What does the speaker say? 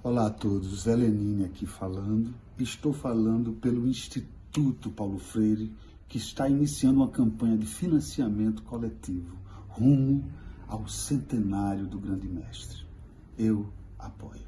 Olá a todos, Zé Lenine aqui falando. Estou falando pelo Instituto Paulo Freire, que está iniciando uma campanha de financiamento coletivo rumo ao centenário do grande mestre. Eu apoio.